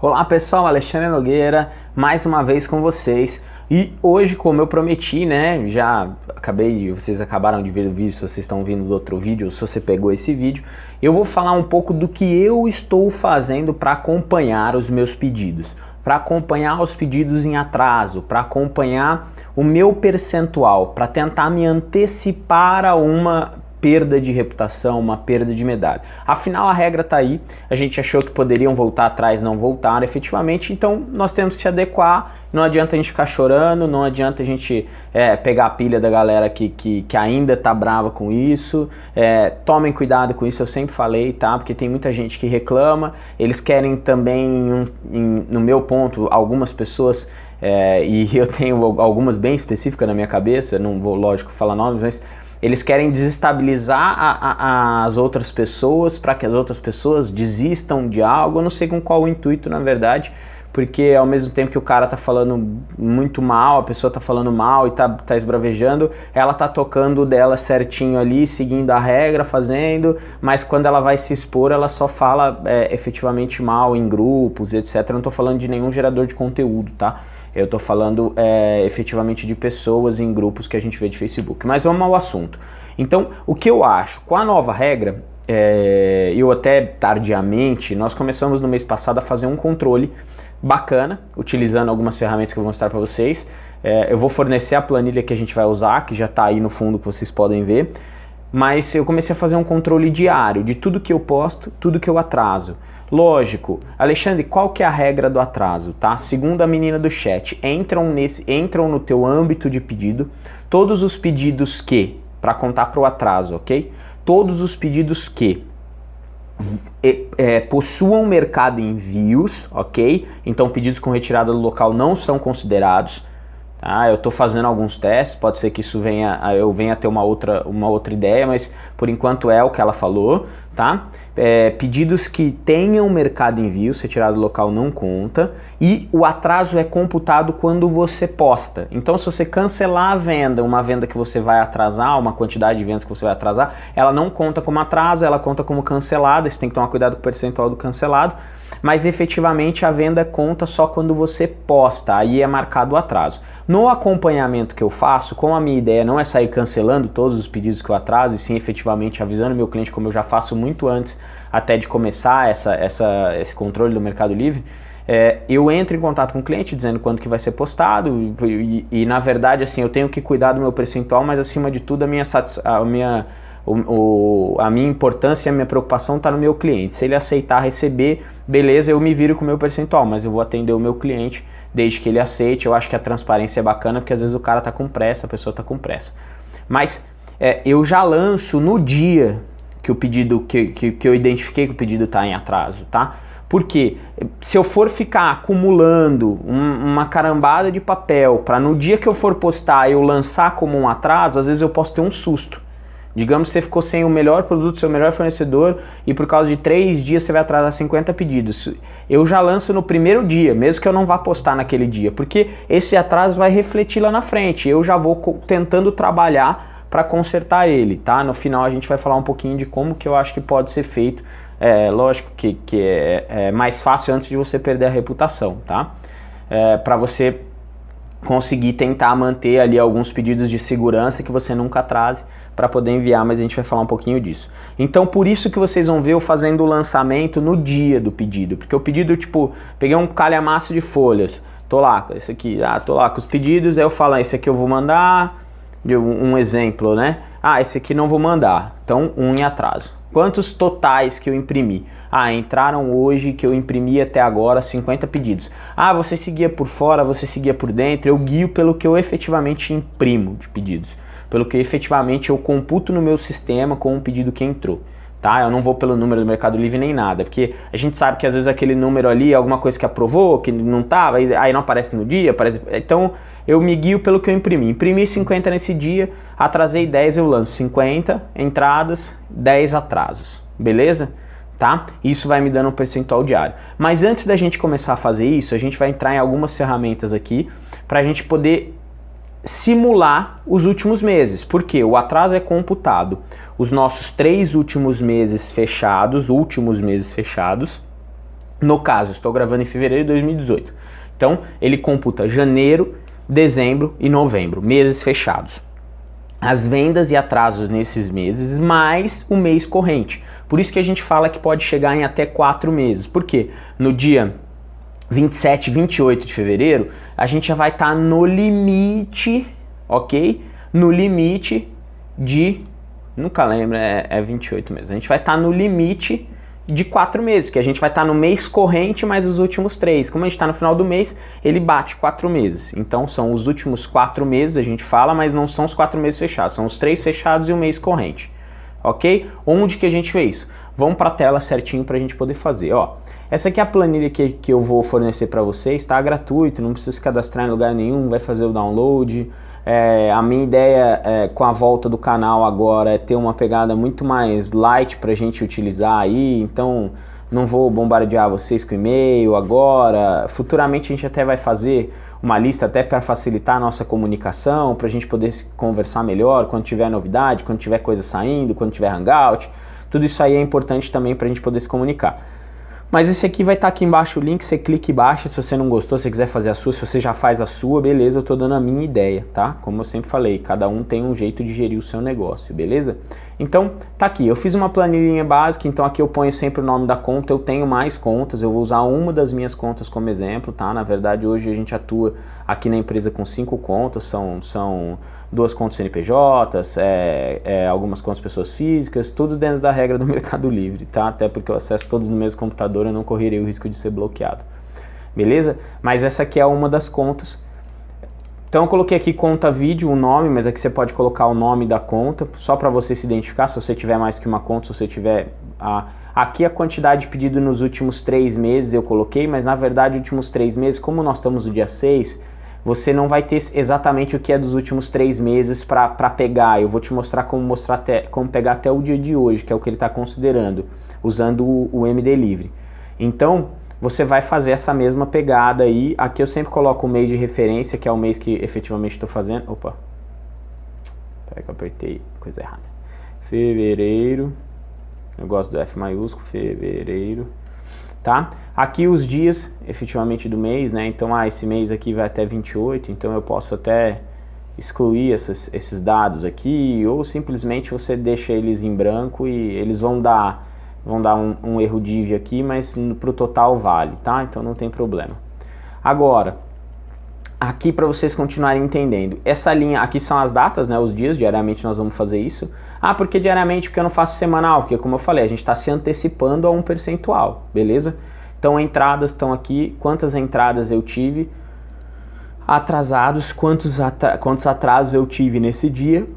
Olá pessoal, Alexandre Nogueira, mais uma vez com vocês. E hoje, como eu prometi, né, já acabei, vocês acabaram de ver o vídeo, se vocês estão vindo do outro vídeo, se você pegou esse vídeo, eu vou falar um pouco do que eu estou fazendo para acompanhar os meus pedidos, para acompanhar os pedidos em atraso, para acompanhar o meu percentual, para tentar me antecipar a uma perda de reputação, uma perda de medalha. Afinal, a regra está aí, a gente achou que poderiam voltar atrás, não voltaram efetivamente, então nós temos que se adequar, não adianta a gente ficar chorando, não adianta a gente é, pegar a pilha da galera que, que, que ainda está brava com isso, é, tomem cuidado com isso, eu sempre falei, tá? Porque tem muita gente que reclama, eles querem também, em, no meu ponto, algumas pessoas é, e eu tenho algumas bem específicas na minha cabeça, não vou, lógico, falar nomes, mas eles querem desestabilizar a, a, as outras pessoas para que as outras pessoas desistam de algo. Eu não sei com qual o intuito, na verdade, porque ao mesmo tempo que o cara tá falando muito mal, a pessoa tá falando mal e tá, tá esbravejando, ela tá tocando dela certinho ali, seguindo a regra, fazendo, mas quando ela vai se expor, ela só fala é, efetivamente mal em grupos, etc. Eu não tô falando de nenhum gerador de conteúdo, tá? Eu estou falando é, efetivamente de pessoas em grupos que a gente vê de Facebook. Mas vamos ao assunto. Então, o que eu acho? Com a nova regra, é, eu até tardiamente, nós começamos no mês passado a fazer um controle bacana, utilizando algumas ferramentas que eu vou mostrar para vocês. É, eu vou fornecer a planilha que a gente vai usar, que já está aí no fundo que vocês podem ver. Mas eu comecei a fazer um controle diário de tudo que eu posto, tudo que eu atraso. Lógico, Alexandre, qual que é a regra do atraso, tá? Segundo a menina do chat, entram, nesse, entram no teu âmbito de pedido todos os pedidos que, para contar para o atraso, ok? Todos os pedidos que é, possuam mercado envios, ok? Então pedidos com retirada do local não são considerados. Tá? Eu estou fazendo alguns testes, pode ser que isso venha, eu venha ter uma outra, uma outra ideia, mas por enquanto é o que ela falou. Tá? É, pedidos que tenham mercado envio, retirado do local não conta, e o atraso é computado quando você posta. Então se você cancelar a venda, uma venda que você vai atrasar, uma quantidade de vendas que você vai atrasar, ela não conta como atraso, ela conta como cancelada, você tem que tomar cuidado com o percentual do cancelado, mas efetivamente a venda conta só quando você posta, aí é marcado o atraso. No acompanhamento que eu faço, como a minha ideia não é sair cancelando todos os pedidos que eu atraso, e sim efetivamente avisando meu cliente, como eu já faço muito antes até de começar essa, essa, esse controle do Mercado Livre, é, eu entro em contato com o cliente dizendo quando que vai ser postado e, e, e, na verdade assim eu tenho que cuidar do meu percentual, mas acima de tudo a minha, a minha o, o, a minha importância e a minha preocupação está no meu cliente. Se ele aceitar receber, beleza, eu me viro com o meu percentual, mas eu vou atender o meu cliente desde que ele aceite. Eu acho que a transparência é bacana, porque às vezes o cara está com pressa, a pessoa está com pressa. Mas é, eu já lanço no dia que o pedido, que, que, que eu identifiquei que o pedido está em atraso, tá? Porque se eu for ficar acumulando um, uma carambada de papel para no dia que eu for postar eu lançar como um atraso, às vezes eu posso ter um susto. Digamos que você ficou sem o melhor produto, seu melhor fornecedor e por causa de três dias você vai atrasar 50 pedidos. Eu já lanço no primeiro dia, mesmo que eu não vá postar naquele dia, porque esse atraso vai refletir lá na frente. Eu já vou tentando trabalhar para consertar ele, tá? No final a gente vai falar um pouquinho de como que eu acho que pode ser feito. É, lógico que, que é, é mais fácil antes de você perder a reputação, tá? É, para você conseguir tentar manter ali alguns pedidos de segurança que você nunca atrase para poder enviar, mas a gente vai falar um pouquinho disso. Então por isso que vocês vão ver eu fazendo o lançamento no dia do pedido, porque o pedido, tipo, peguei um calhamaço de folhas, tô lá, esse aqui, ah, tô lá com os pedidos, aí eu falo, ah, esse aqui eu vou mandar, um exemplo, né? Ah, esse aqui não vou mandar, então um em atraso. Quantos totais que eu imprimi? Ah, entraram hoje que eu imprimi até agora 50 pedidos. Ah, você seguia por fora, você seguia por dentro, eu guio pelo que eu efetivamente imprimo de pedidos pelo que efetivamente eu computo no meu sistema com o pedido que entrou. Tá? Eu não vou pelo número do Mercado Livre nem nada, porque a gente sabe que às vezes aquele número ali é alguma coisa que aprovou, que não estava, aí não aparece no dia, aparece... então eu me guio pelo que eu imprimi. Imprimi 50 nesse dia, atrasei 10, eu lanço 50 entradas, 10 atrasos, beleza? Tá? Isso vai me dando um percentual diário. Mas antes da gente começar a fazer isso, a gente vai entrar em algumas ferramentas aqui para a gente poder simular os últimos meses, porque o atraso é computado os nossos três últimos meses fechados, últimos meses fechados, No caso, estou gravando em fevereiro de 2018. Então, ele computa janeiro, dezembro e novembro, meses fechados. As vendas e atrasos nesses meses, mais o mês corrente. Por isso que a gente fala que pode chegar em até quatro meses. Por quê? No dia 27, 28 de fevereiro, a gente já vai estar tá no limite, ok? No limite de, nunca lembro, é, é 28 meses. A gente vai estar tá no limite de quatro meses, que a gente vai estar tá no mês corrente mais os últimos três. Como a gente está no final do mês, ele bate quatro meses. Então são os últimos quatro meses, a gente fala, mas não são os quatro meses fechados, são os três fechados e o mês corrente. Ok? Onde que a gente vê isso? Vamos para a tela certinho para a gente poder fazer. Ó, essa aqui é a planilha que, que eu vou fornecer para vocês, está gratuito, não precisa se cadastrar em lugar nenhum, vai fazer o download. É, a minha ideia é, com a volta do canal agora é ter uma pegada muito mais light para a gente utilizar aí, então não vou bombardear vocês com e-mail agora. Futuramente a gente até vai fazer uma lista até para facilitar a nossa comunicação, para a gente poder conversar melhor quando tiver novidade, quando tiver coisa saindo, quando tiver hangout. Tudo isso aí é importante também para a gente poder se comunicar. Mas esse aqui vai estar tá aqui embaixo o link, você clica e baixa, se você não gostou, se você quiser fazer a sua, se você já faz a sua, beleza, eu estou dando a minha ideia, tá? Como eu sempre falei, cada um tem um jeito de gerir o seu negócio, beleza? Então, tá aqui, eu fiz uma planilhinha básica, então aqui eu ponho sempre o nome da conta, eu tenho mais contas, eu vou usar uma das minhas contas como exemplo, tá? Na verdade, hoje a gente atua aqui na empresa com cinco contas, são... são duas contas CNPJs, é, é, algumas contas pessoas físicas, tudo dentro da regra do Mercado Livre, tá? Até porque eu acesso todos no mesmo computador, eu não correria o risco de ser bloqueado. Beleza? Mas essa aqui é uma das contas. Então eu coloquei aqui conta vídeo, o nome, mas aqui você pode colocar o nome da conta, só para você se identificar, se você tiver mais que uma conta, se você tiver... A, aqui a quantidade de pedido nos últimos três meses eu coloquei, mas na verdade, últimos três meses, como nós estamos no dia 6, você não vai ter exatamente o que é dos últimos três meses para pegar. Eu vou te mostrar como, mostrar até, como pegar até o dia de hoje, que é o que ele está considerando, usando o, o MD Livre. Então, você vai fazer essa mesma pegada aí. Aqui eu sempre coloco o mês de referência, que é o mês que efetivamente estou fazendo. Opa, peraí que eu apertei coisa errada. Fevereiro, eu gosto do F maiúsculo, fevereiro tá? Aqui os dias, efetivamente, do mês, né? Então, ah, esse mês aqui vai até 28, então eu posso até excluir essas, esses dados aqui, ou simplesmente você deixa eles em branco e eles vão dar, vão dar um, um erro div aqui, mas para o total vale, tá? Então não tem problema. Agora, aqui para vocês continuarem entendendo, essa linha, aqui são as datas, né, os dias, diariamente nós vamos fazer isso. Ah, porque diariamente, porque eu não faço semanal? Porque como eu falei, a gente está se antecipando a um percentual, beleza? Então entradas estão aqui, quantas entradas eu tive, atrasados, quantos, quantos atrasos eu tive nesse dia,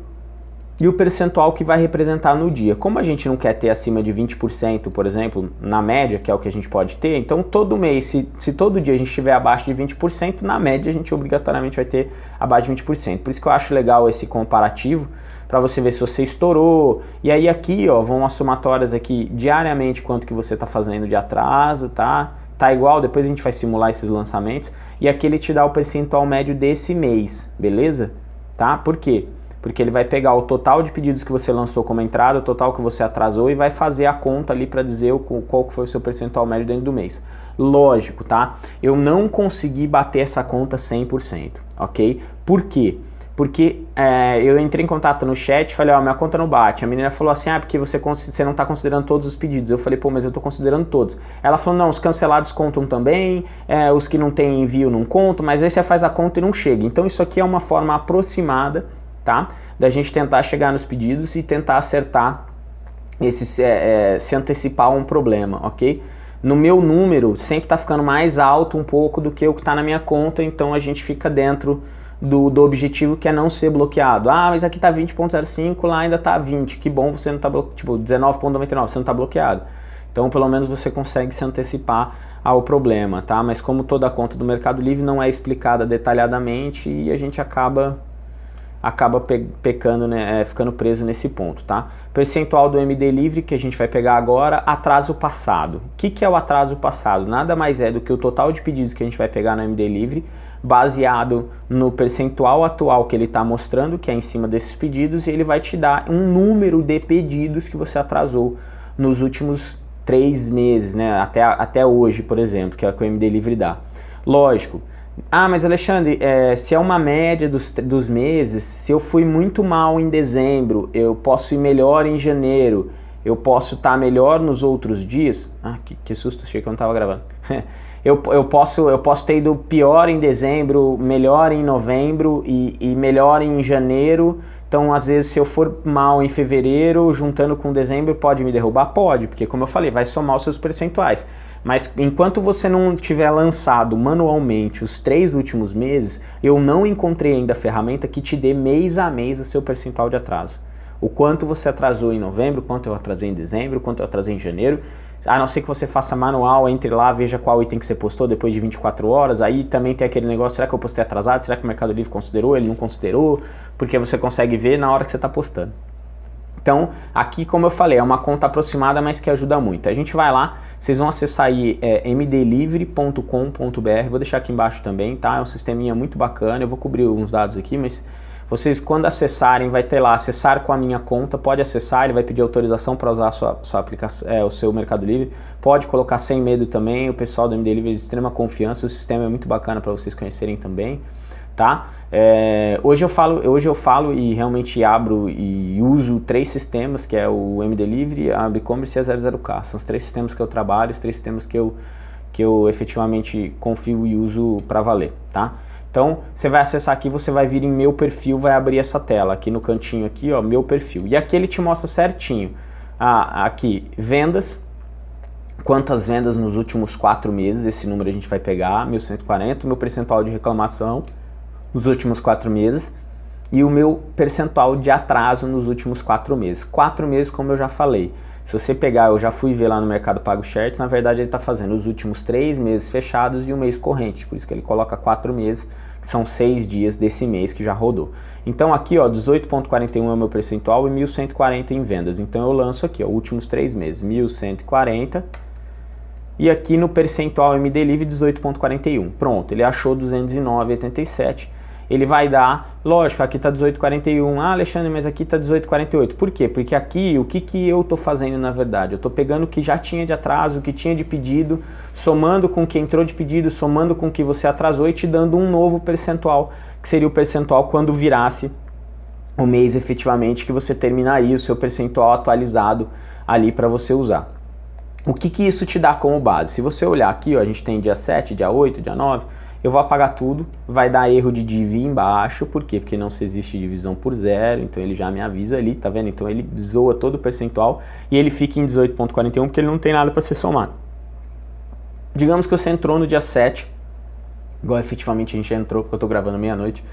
e o percentual que vai representar no dia. Como a gente não quer ter acima de 20%, por exemplo, na média, que é o que a gente pode ter, então todo mês, se, se todo dia a gente estiver abaixo de 20%, na média a gente obrigatoriamente vai ter abaixo de 20%. Por isso que eu acho legal esse comparativo, para você ver se você estourou. E aí aqui, ó, vão as somatórias aqui diariamente quanto que você está fazendo de atraso, tá? Tá igual, depois a gente vai simular esses lançamentos. E aqui ele te dá o percentual médio desse mês, beleza? Tá? Por quê? Porque ele vai pegar o total de pedidos que você lançou como entrada, o total que você atrasou e vai fazer a conta ali para dizer o, qual foi o seu percentual médio dentro do mês. Lógico, tá? Eu não consegui bater essa conta 100%, ok? Por quê? Porque é, eu entrei em contato no chat e falei, ó, minha conta não bate. A menina falou assim, ah, porque você, você não está considerando todos os pedidos. Eu falei, pô, mas eu estou considerando todos. Ela falou, não, os cancelados contam também, é, os que não tem envio não contam, mas aí você faz a conta e não chega. Então isso aqui é uma forma aproximada tá? Da gente tentar chegar nos pedidos e tentar acertar, esse, é, é, se antecipar a um problema, ok? No meu número sempre está ficando mais alto um pouco do que o que está na minha conta, então a gente fica dentro do, do objetivo que é não ser bloqueado. Ah, mas aqui está 20.05, lá ainda está 20, que bom você não está bloqueado, tipo 19.99, você não está bloqueado. Então pelo menos você consegue se antecipar ao problema, tá? Mas como toda conta do Mercado Livre não é explicada detalhadamente e a gente acaba acaba pe pecando, né, é, ficando preso nesse ponto, tá? Percentual do MD livre que a gente vai pegar agora, atraso passado. O que, que é o atraso passado? Nada mais é do que o total de pedidos que a gente vai pegar no MD livre, baseado no percentual atual que ele está mostrando, que é em cima desses pedidos, e ele vai te dar um número de pedidos que você atrasou nos últimos três meses, né, até, até hoje, por exemplo, que é o que o MD Livre dá. Lógico, ah, mas Alexandre, é, se é uma média dos, dos meses, se eu fui muito mal em dezembro, eu posso ir melhor em janeiro, eu posso estar tá melhor nos outros dias? Ah, que, que susto, achei que eu não estava gravando. eu, eu, posso, eu posso ter ido pior em dezembro, melhor em novembro e, e melhor em janeiro, então, às vezes, se eu for mal em fevereiro, juntando com dezembro, pode me derrubar? Pode, porque como eu falei, vai somar os seus percentuais. Mas enquanto você não tiver lançado manualmente os três últimos meses, eu não encontrei ainda ferramenta que te dê mês a mês o seu percentual de atraso. O quanto você atrasou em novembro, quanto eu atrasei em dezembro, quanto eu atrasei em janeiro. A não ser que você faça manual, entre lá, veja qual item que você postou depois de 24 horas. Aí também tem aquele negócio, será que eu postei atrasado? Será que o Mercado Livre considerou? Ele não considerou? Porque você consegue ver na hora que você está postando. Então, aqui, como eu falei, é uma conta aproximada, mas que ajuda muito. A gente vai lá, vocês vão acessar aí é, mdlivre.com.br, vou deixar aqui embaixo também, tá? É um sisteminha muito bacana, eu vou cobrir alguns dados aqui, mas vocês quando acessarem, vai ter lá, acessar com a minha conta, pode acessar, ele vai pedir autorização para usar sua, sua aplicação, é, o seu Mercado Livre, pode colocar sem medo também, o pessoal do MD Livre é de extrema confiança, o sistema é muito bacana para vocês conhecerem também, tá? É, hoje, eu falo, hoje eu falo e realmente abro e uso três sistemas, que é o MDelivery, a BigCommerce e a 00K. São os três sistemas que eu trabalho, os três sistemas que eu, que eu efetivamente confio e uso para valer, tá? Então, você vai acessar aqui, você vai vir em meu perfil, vai abrir essa tela, aqui no cantinho aqui, ó, meu perfil. E aqui ele te mostra certinho, ah, aqui, vendas, quantas vendas nos últimos quatro meses, esse número a gente vai pegar, 1140, meu percentual de reclamação, nos últimos quatro meses e o meu percentual de atraso nos últimos quatro meses. Quatro meses, como eu já falei. Se você pegar, eu já fui ver lá no Mercado Pago Shirts, na verdade ele está fazendo os últimos três meses fechados e um mês corrente, por isso que ele coloca quatro meses, que são seis dias desse mês que já rodou. Então aqui, ó, 18.41 é o meu percentual e 1.140 em vendas. Então eu lanço aqui, ó, últimos três meses, 1.140 e aqui no percentual MD Livre 18.41. Pronto, ele achou 209,87 ele vai dar, lógico, aqui está 18,41, ah Alexandre, mas aqui está 18,48, por quê? Porque aqui, o que, que eu estou fazendo na verdade? Eu estou pegando o que já tinha de atraso, o que tinha de pedido, somando com o que entrou de pedido, somando com o que você atrasou e te dando um novo percentual, que seria o percentual quando virasse o mês efetivamente que você terminaria o seu percentual atualizado ali para você usar. O que, que isso te dá como base? Se você olhar aqui, ó, a gente tem dia 7, dia 8, dia 9, eu vou apagar tudo, vai dar erro de div embaixo, por quê? Porque não se existe divisão por zero, então ele já me avisa ali, tá vendo? Então ele zoa todo o percentual e ele fica em 18.41 porque ele não tem nada para ser somado. Digamos que você entrou no dia 7, igual efetivamente a gente entrou, porque eu tô gravando meia-noite,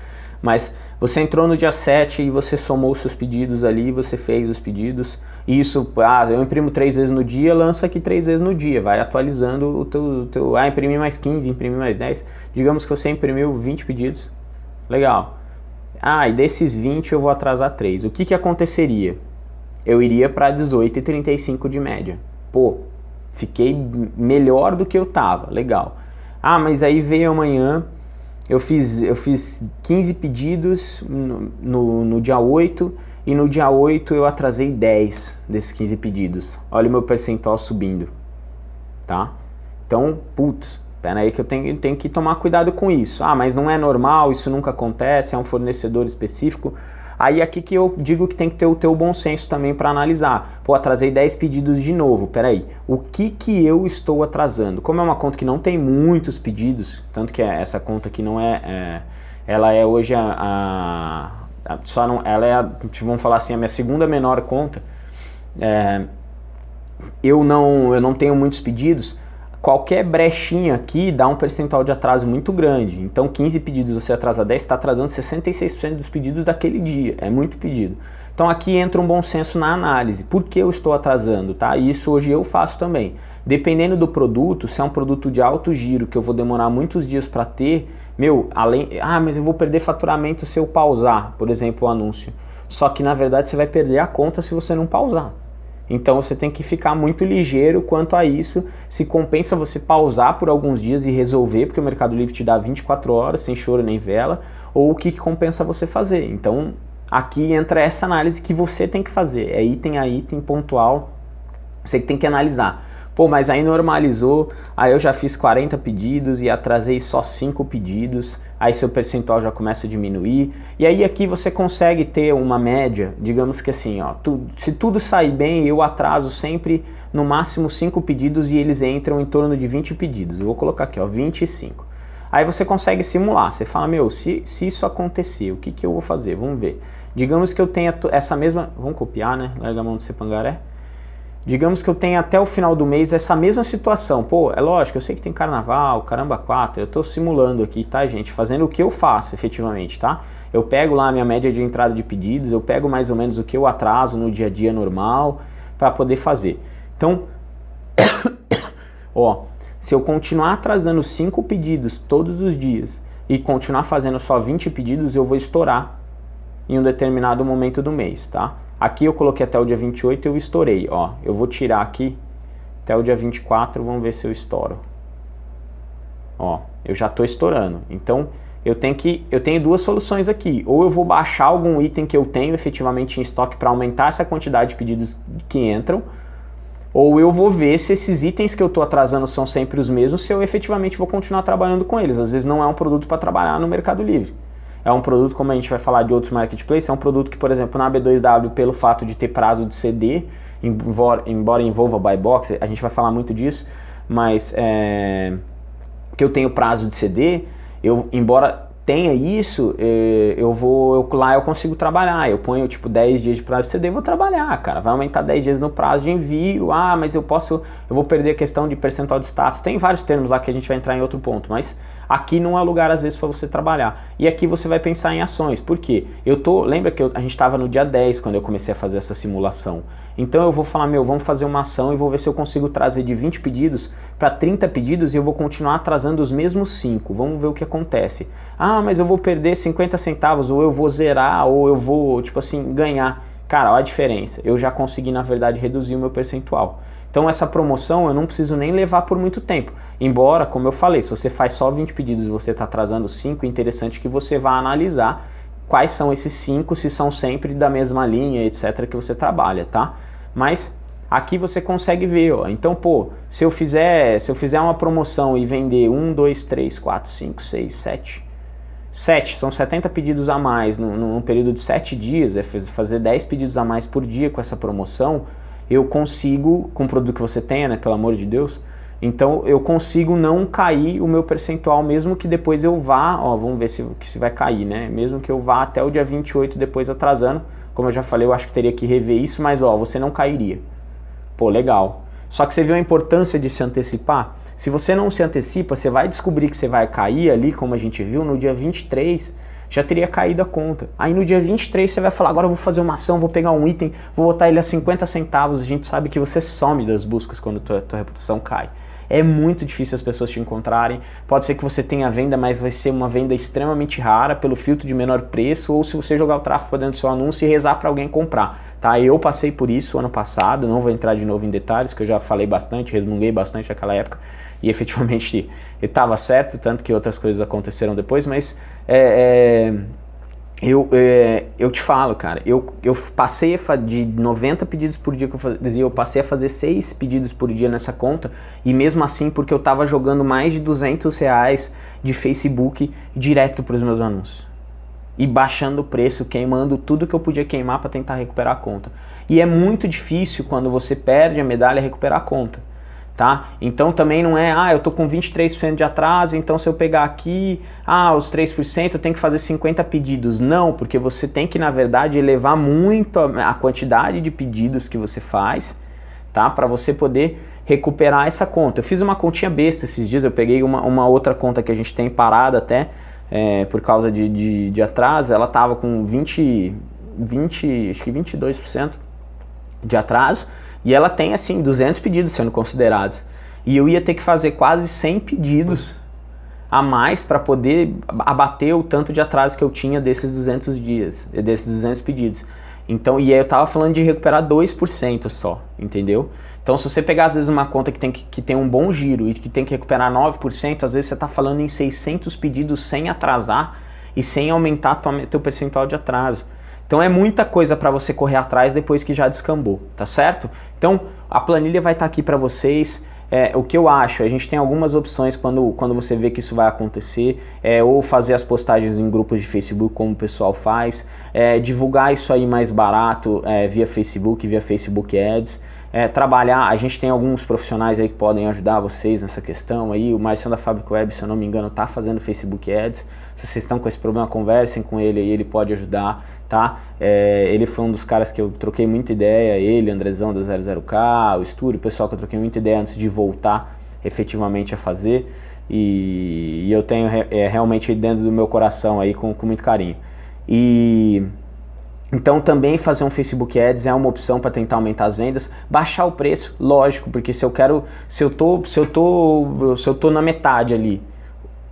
mas você entrou no dia 7 e você somou os seus pedidos ali, você fez os pedidos, isso, ah, eu imprimo três vezes no dia, lança aqui três vezes no dia, vai atualizando o teu, o teu ah, imprimi mais 15, imprimi mais 10, digamos que você imprimiu 20 pedidos, legal, ah, e desses 20 eu vou atrasar 3, o que que aconteceria? Eu iria para 18,35 de média, pô, fiquei melhor do que eu tava, legal, ah, mas aí veio amanhã, eu fiz, eu fiz 15 pedidos no, no, no, dia 8 e no dia 8 eu atrasei 10 desses 15 pedidos. Olha o meu percentual subindo, tá? Então, putz, pera aí que eu tenho, tenho que tomar cuidado com isso. Ah, mas não é normal, isso nunca acontece, é um fornecedor específico. Aí aqui que eu digo que tem que ter o teu bom senso também para analisar. Pô, atrasei 10 pedidos de novo, peraí. O que que eu estou atrasando? Como é uma conta que não tem muitos pedidos, tanto que essa conta aqui não é... é ela é hoje a, a, a, só não, ela é, a, vamos falar assim, a minha segunda menor conta. É, eu não, eu não tenho muitos pedidos, qualquer brechinha aqui dá um percentual de atraso muito grande. Então 15 pedidos você atrasa 10, está atrasando 66% dos pedidos daquele dia. É muito pedido. Então aqui entra um bom senso na análise. Por que eu estou atrasando? Tá? Isso hoje eu faço também. Dependendo do produto, se é um produto de alto giro que eu vou demorar muitos dias para ter, meu, além, ah, mas eu vou perder faturamento se eu pausar, por exemplo, o anúncio. Só que na verdade você vai perder a conta se você não pausar. Então você tem que ficar muito ligeiro quanto a isso, se compensa você pausar por alguns dias e resolver, porque o Mercado Livre te dá 24 horas, sem choro nem vela, ou o que, que compensa você fazer. Então aqui entra essa análise que você tem que fazer, é item a item pontual, você que tem que analisar. Pô, mas aí normalizou, aí eu já fiz 40 pedidos e atrasei só 5 pedidos, aí seu percentual já começa a diminuir. E aí aqui você consegue ter uma média, digamos que assim, ó, tu, se tudo sair bem, eu atraso sempre no máximo 5 pedidos e eles entram em torno de 20 pedidos. Eu vou colocar aqui, ó, 25. Aí você consegue simular, você fala, meu, se, se isso acontecer, o que, que eu vou fazer? Vamos ver. Digamos que eu tenha essa mesma... Vamos copiar, né? Larga a mão do Cepangaré. Digamos que eu tenha até o final do mês essa mesma situação. Pô, é lógico, eu sei que tem carnaval, caramba, quatro. Eu estou simulando aqui, tá, gente? Fazendo o que eu faço, efetivamente, tá? Eu pego lá a minha média de entrada de pedidos, eu pego mais ou menos o que eu atraso no dia a dia normal para poder fazer. Então, ó, se eu continuar atrasando 5 pedidos todos os dias e continuar fazendo só 20 pedidos, eu vou estourar em um determinado momento do mês, tá? Aqui eu coloquei até o dia 28 e eu estourei, ó. Eu vou tirar aqui até o dia 24, vamos ver se eu estouro. Ó, eu já estou estourando. Então, eu tenho, que, eu tenho duas soluções aqui. Ou eu vou baixar algum item que eu tenho efetivamente em estoque para aumentar essa quantidade de pedidos que entram, ou eu vou ver se esses itens que eu estou atrasando são sempre os mesmos, se eu efetivamente vou continuar trabalhando com eles. Às vezes não é um produto para trabalhar no Mercado Livre. É um produto, como a gente vai falar de outros marketplaces, é um produto que, por exemplo, na B2W, pelo fato de ter prazo de CD, embora, envolva buy box, a gente vai falar muito disso, mas é, que eu tenho prazo de CD, eu, embora tenha isso, eh, eu vou, eu, lá eu consigo trabalhar, eu ponho tipo 10 dias de prazo de CD, vou trabalhar, cara, vai aumentar 10 dias no prazo de envio, ah, mas eu posso, eu vou perder a questão de percentual de status, tem vários termos lá que a gente vai entrar em outro ponto, mas aqui não é lugar às vezes para você trabalhar, e aqui você vai pensar em ações, por quê? Eu tô, lembra que eu, a gente estava no dia 10 quando eu comecei a fazer essa simulação, então eu vou falar, meu, vamos fazer uma ação e vou ver se eu consigo trazer de 20 pedidos para 30 pedidos e eu vou continuar atrasando os mesmos 5, vamos ver o que acontece. Ah, mas eu vou perder 50 centavos, ou eu vou zerar, ou eu vou, tipo assim, ganhar. Cara, olha a diferença. Eu já consegui, na verdade, reduzir o meu percentual. Então essa promoção eu não preciso nem levar por muito tempo. Embora, como eu falei, se você faz só 20 pedidos e você está atrasando 5, é interessante que você vá analisar quais são esses 5, se são sempre da mesma linha, etc, que você trabalha, tá? Mas aqui você consegue ver, ó. Então, pô, se eu fizer, se eu fizer uma promoção e vender 1, 2, 3, 4, 5, 6, 7, 7, são 70 pedidos a mais num, num período de 7 dias, é fazer 10 pedidos a mais por dia com essa promoção, eu consigo, com o produto que você tenha, né, pelo amor de Deus, então eu consigo não cair o meu percentual, mesmo que depois eu vá, ó, vamos ver se, se vai cair, né, mesmo que eu vá até o dia 28 depois atrasando, como eu já falei, eu acho que teria que rever isso, mas ó, você não cairia. Pô, legal. Só que você viu a importância de se antecipar? Se você não se antecipa, você vai descobrir que você vai cair ali, como a gente viu, no dia 23, já teria caído a conta. Aí no dia 23 você vai falar, agora eu vou fazer uma ação, vou pegar um item, vou botar ele a 50 centavos, a gente sabe que você some das buscas quando tua, tua reputação cai. É muito difícil as pessoas te encontrarem, pode ser que você tenha venda, mas vai ser uma venda extremamente rara pelo filtro de menor preço, ou se você jogar o tráfego dentro do seu anúncio e rezar para alguém comprar. Tá? Eu passei por isso ano passado, não vou entrar de novo em detalhes, que eu já falei bastante, resmunguei bastante naquela época, e efetivamente estava certo, tanto que outras coisas aconteceram depois, mas é, é, eu, é, eu te falo, cara, eu, eu passei a de 90 pedidos por dia que eu fazia, eu passei a fazer 6 pedidos por dia nessa conta, e mesmo assim porque eu estava jogando mais de 200 reais de Facebook direto para os meus anúncios. E baixando o preço, queimando tudo que eu podia queimar para tentar recuperar a conta. E é muito difícil quando você perde a medalha recuperar a conta tá? Então também não é, ah, eu tô com 23% de atraso, então se eu pegar aqui, ah, os 3% eu tenho que fazer 50 pedidos. Não, porque você tem que, na verdade, elevar muito a, a quantidade de pedidos que você faz, tá? Para você poder recuperar essa conta. Eu fiz uma continha besta esses dias, eu peguei uma, uma outra conta que a gente tem parada até, é, por causa de, de, de atraso, ela tava com 20, 20, acho que 22% de atraso, e ela tem, assim, 200 pedidos sendo considerados. E eu ia ter que fazer quase 100 pedidos a mais para poder abater o tanto de atraso que eu tinha desses 200 dias, desses 200 pedidos. Então, e aí eu tava falando de recuperar 2% só, entendeu? Então, se você pegar, às vezes, uma conta que tem, que, que tem um bom giro e que tem que recuperar 9%, às vezes você está falando em 600 pedidos sem atrasar e sem aumentar tua, teu percentual de atraso. Então é muita coisa para você correr atrás depois que já descambou, tá certo? Então a planilha vai estar tá aqui para vocês, é, o que eu acho, a gente tem algumas opções quando, quando você vê que isso vai acontecer, é, ou fazer as postagens em grupos de Facebook, como o pessoal faz, é, divulgar isso aí mais barato é, via Facebook, via Facebook Ads, é, trabalhar, a gente tem alguns profissionais aí que podem ajudar vocês nessa questão aí, o Marcião da Fábrica Web, se eu não me engano, está fazendo Facebook Ads, se vocês estão com esse problema, conversem com ele aí, ele pode ajudar, tá? É, ele foi um dos caras que eu troquei muita ideia, ele, Andrezão da 00K, o Estúdio, o pessoal que eu troquei muita ideia antes de voltar efetivamente a fazer, e, e eu tenho é, realmente dentro do meu coração aí com, com muito carinho. E... Então também fazer um Facebook Ads é uma opção para tentar aumentar as vendas, baixar o preço, lógico, porque se eu quero, se eu tô, se eu tô, se eu tô na metade ali,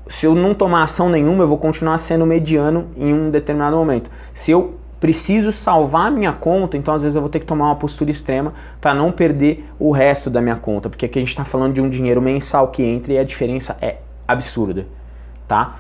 se eu não tomar ação nenhuma, eu vou continuar sendo mediano em um determinado momento. Se eu preciso salvar a minha conta, então às vezes eu vou ter que tomar uma postura extrema para não perder o resto da minha conta, porque aqui a gente está falando de um dinheiro mensal que entra e a diferença é absurda, tá?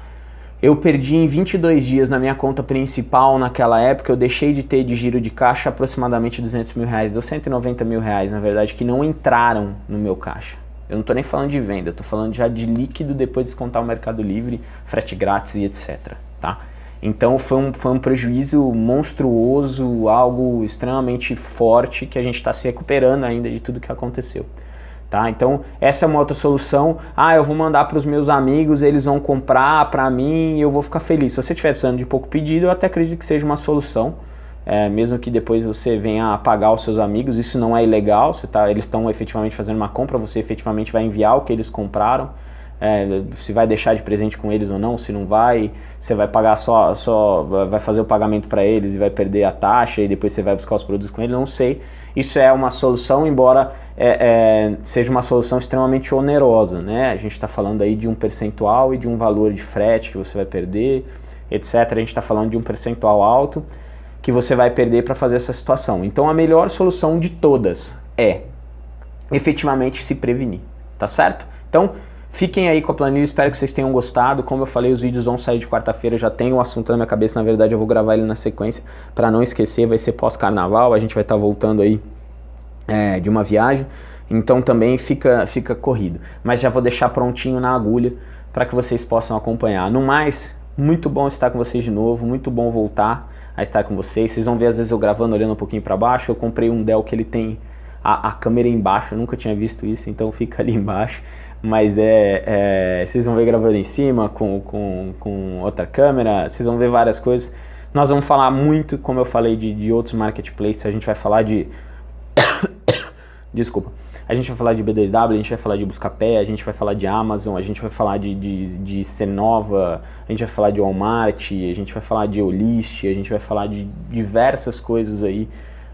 Eu perdi em 22 dias na minha conta principal naquela época, eu deixei de ter de giro de caixa aproximadamente 200 mil reais, deu 190 mil reais na verdade, que não entraram no meu caixa. Eu não estou nem falando de venda, estou falando já de líquido depois de descontar o Mercado Livre, frete grátis e etc. Tá? Então foi um, foi um prejuízo monstruoso, algo extremamente forte que a gente está se recuperando ainda de tudo que aconteceu. Tá? Então essa é uma outra solução, ah, eu vou mandar para os meus amigos, eles vão comprar para mim e eu vou ficar feliz. Se você estiver precisando de pouco pedido, eu até acredito que seja uma solução, é, mesmo que depois você venha pagar os seus amigos, isso não é ilegal, você tá, eles estão efetivamente fazendo uma compra, você efetivamente vai enviar o que eles compraram, é, se vai deixar de presente com eles ou não, se não vai, você vai pagar só, só vai fazer o pagamento para eles e vai perder a taxa e depois você vai buscar os produtos com eles, não sei. Isso é uma solução, embora é, é, seja uma solução extremamente onerosa, né? A gente está falando aí de um percentual e de um valor de frete que você vai perder, etc. A gente está falando de um percentual alto, que você vai perder para fazer essa situação. Então a melhor solução de todas é efetivamente se prevenir, tá certo? Então fiquem aí com a planilha, espero que vocês tenham gostado. Como eu falei, os vídeos vão sair de quarta-feira, já tem o um assunto na minha cabeça, na verdade eu vou gravar ele na sequência para não esquecer, vai ser pós-carnaval, a gente vai estar tá voltando aí é, de uma viagem, então também fica, fica corrido. Mas já vou deixar prontinho na agulha para que vocês possam acompanhar. No mais, muito bom estar com vocês de novo, muito bom voltar a estar com vocês. Vocês vão ver às vezes eu gravando olhando um pouquinho para baixo. Eu comprei um Dell que ele tem a, a, câmera embaixo, eu nunca tinha visto isso, então fica ali embaixo. Mas é, é vocês vão ver gravando em cima com, com, com outra câmera, vocês vão ver várias coisas. Nós vamos falar muito, como eu falei, de, de outros marketplaces, a gente vai falar de... Desculpa a gente vai falar de B2W, a gente vai falar de Buscapé, a gente vai falar de Amazon, a gente vai falar de, de, de Cenova, a gente vai falar de Walmart, a gente vai falar de Olist, a gente vai falar de diversas coisas aí.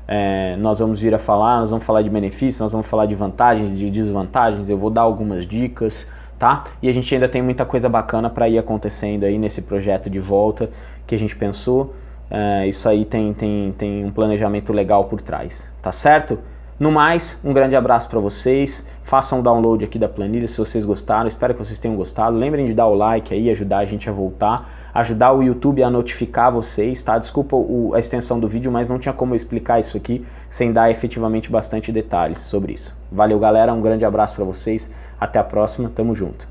É, nós vamos vir a falar, nós vamos falar de benefícios, nós vamos falar de vantagens, de desvantagens, eu vou dar algumas dicas, tá? E a gente ainda tem muita coisa bacana para ir acontecendo aí nesse projeto de volta que a gente pensou. É, isso aí tem, tem, tem um planejamento legal por trás, tá certo? No mais, um grande abraço para vocês, façam o download aqui da planilha se vocês gostaram, espero que vocês tenham gostado, lembrem de dar o like aí, ajudar a gente a voltar, ajudar o YouTube a notificar vocês, tá? Desculpa o, a extensão do vídeo, mas não tinha como eu explicar isso aqui sem dar efetivamente bastante detalhes sobre isso. Valeu galera, um grande abraço para vocês, até a próxima, tamo junto.